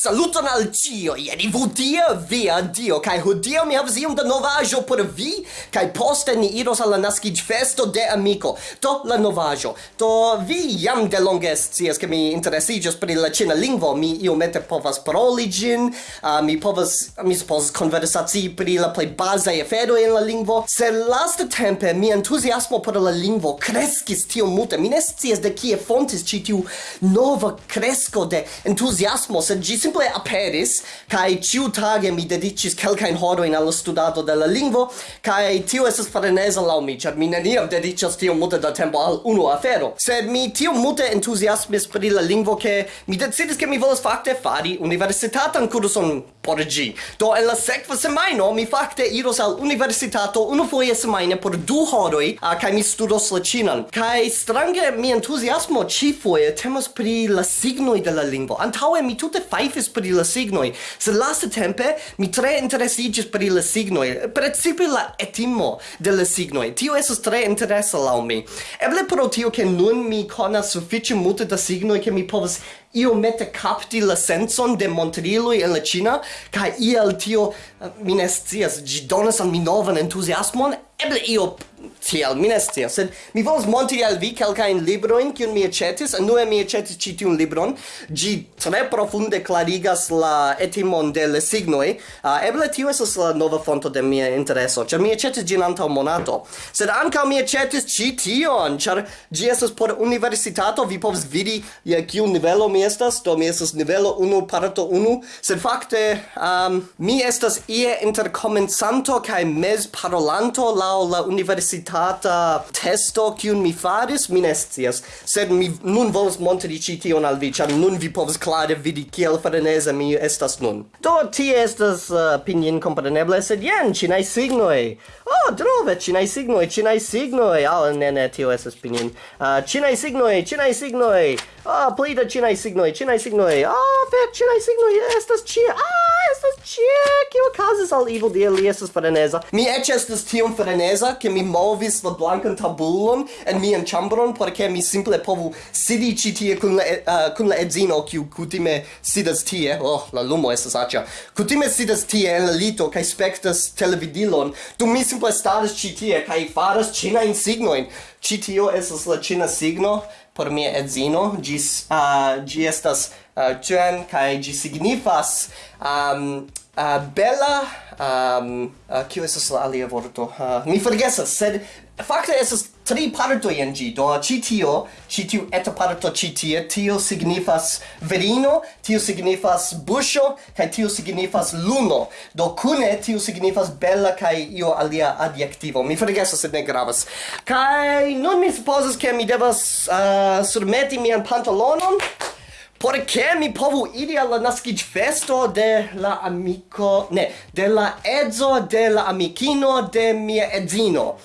Saluton al cio, ieri vudia via dio, kai hodio mi havas iom da novajo por vi, kai poste ni iros al la naskiĝ festo de amiko. To la novajo. to vi jam de longe scias ke mi interesiĝas pri la ĉina lingvo, mi iomete povas paroli ĝin, uh, mi povas mi supozas konversaci pri la plej bazaj aferoj en la lingvo. Se lasta tempe mi entuziasmo por la lingvo kreskis tio multe, mi ne scias de kie fontis ĉi tiu nova kresko de entuziasmo, sed ĝi simple aperis, kai ciu tage mi dedicis kelkain horoin in studado de la lingvo, kai tio esas farenesa lau mi, char mi neniam dedicas tio multe da tempo al unu afero. Sed mi tio multe entusiasmis pri la lingvo, ke mi decidis ke mi volas fakte fari universitatan kurson por gi. Do en la sekva semaino mi fakte iros al universitato unu foje semaine por du horoi, uh, kai mi studos la cinan. Kai strange mi entusiasmo ci foje temas pri la signoi de la lingvo. Antaue mi tute fai serĉis pri la signoj, sed lastatempe mi tre interesigis pri la signoi, precipe la etimo de la signoi. Tio esos tre interesa lau mi. Eble pro tio che nun mi conas sufiĉe multe da signoi che mi povas iomete capti la senson de Montrilo en la Cina, ca iel tio, mi ne scias, gi donas al mi novan entusiasmon, eble io tiel, mi ne scias, sed mi volas monti al vi kelkajn librojn kiun mi aĉetis, unue mi aĉetis ĉi tiun libron, ĝi tre profunde klarigas la etimon de la signoj, uh, ah, eble tio estas la nova fonto de mia intereso, ĉar mi aĉetis ĝin antaŭ monato, sed ankaŭ mi aĉetis ĉi tion, ĉar ĝi estas por universitato, vi povas vidi je kiu nivelo mi estas, do mi estas nivelo 1 parto 1, sed fakte um, mi estas ie inter komencanto kaj mez parolanto laŭ la universitato hata testo kiun mi faris mi ne scias. Sed mi nun volas montri ĉi tion al vi ĉar nun vi povas klare vidi kiel freneza mi estas nun. Do tie estas uh, pinyin kompreneble sed jen ĉinaj signoj. Oh drove ĉinaj signoj ĉinaj signoj. Al oh, ne ne tio estas pinyin uh, ĉinaj signoj ĉinaj signoj. Ah oh, pli da ĉinaj signoj ĉinaj signoj. Ah oh, fek ĉinaj signoj estas ĉie ah! ĉie kio okazis al Evil Dia li estas freneza? Mi eĉ estas tiom freneza, ke mi movis la blankan tabulon en mian chambron, ke mi simple povu sidi ĉi tie kun la, uh, kun la edzino, kiu kutime sidas tie, oh, la lumo estas aĉa. Kutime sidas tie en la lito, kai spektas televidilon, du mi simple staras ĉi tie, kai faras ĉinajn signojn ĉi tio estas la ĉina signo, por mia edzino, gis, uh, gi estas uh, cen, kai gi signifas, um, uh, bella um uh, kiu estas la alia vorto? Uh, mi forgesas sed fakte estas tri partoj en ĝi. Do ĉi tio ĉi tiu eta parto ĉi tie tio signifas virino tio signifas buŝo kaj tio signifas luno. Do kune tio signifas bella kaj io alia adjektivo. Mi forgesas sed ne gravas. Kaj nun mi supozas ke mi devas uh, surmeti mian pantalonon por che mi povu iri alla naskic festo de la amico ne de la edzo de la amicino de mia edzino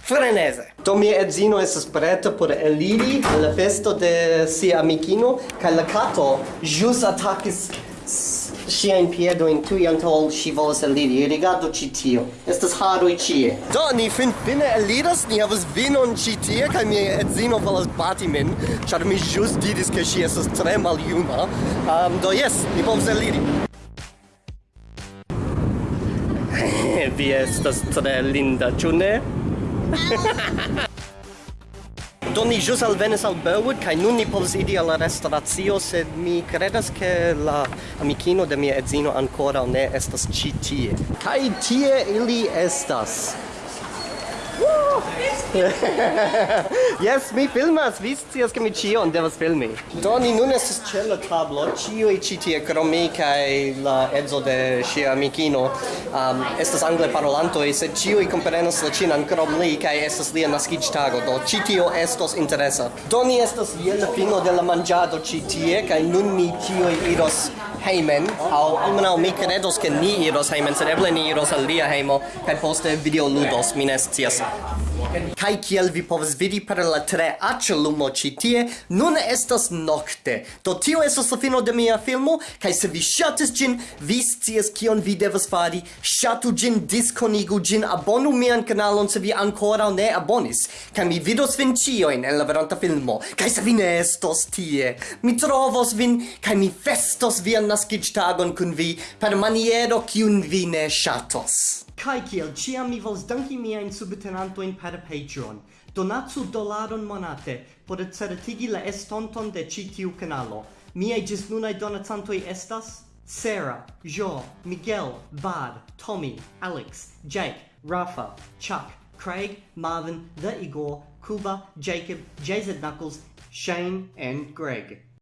Frenese. do mia edzino esas preta por eliri alla festo de sia amicino, ca la cato jus attacis sia in piedo in tuj antol si volas eliri. rigardo ci tio. Estas haro haroj ĉie. Do, ni fin fine eliras. Ni havas vinon ci tie kaj mi edzino volas bati min, ĉar mi ĵus diris ke ŝi estas tre maljuna. Um, do jes, ni povas eliri. Vi estas tre linda, ĉu ne? Do ni jus alvenis al Burwood kai nun ni povus idi alla restauratio, sed mi credas che la amicino de mia edzino ancora ne estas ci tie. Kai tie ili estas. yes, mi filmas, vi scias ke mi ĉion devas filmi. Do ni nun estas ĉe la tablo, ĉiuj ĉi tie krom mi kaj la edzo de ŝia amikino um, estas angle parolantoj, sed ĉiuj komprenas la ĉinan krom li kaj estas lia naskiĝtago, do ĉi tio estos interesa. Do ni estas je la fino de la manĝado ĉi tie kaj nun ni ĉiuj iros heimen, au almenau mi credos che ni iros heimen, sed eble ni iros al lia heimo, cae poste videoludos, mi ne scias. Kai kiel vi povas vidi per la tre aĉa lumo ĉi tie, nun estas nokte. Do tio estas la fino de mia filmo, kaj se vi ŝatis ĝin vi scias kion vi devas fari, ŝatu ĝin diskonigu ĝin abonu mian kanalon se vi ancora ne abonis, kaj mi vidos vin ĉiujn en la veranta filmo, kaj se vi ne estos tie, mi trovos vin, kaj mi festos vian naskiĝtagon kun vi per maniero kiun vi ne ŝatos. Kai kiel ciam mi vols danki miajn subtenantojn per Patreon. Donatsu dolaron monate por certigi la estonton de ci tiu kanalo. gis nunai donatantoi estas Sarah, Jo, Miguel, Bard, Tommy, Alex, Jake, Rafa, Chuck, Craig, Marvin, The Igor, Kuba, Jacob, JZ Knuckles, Shane, and Greg.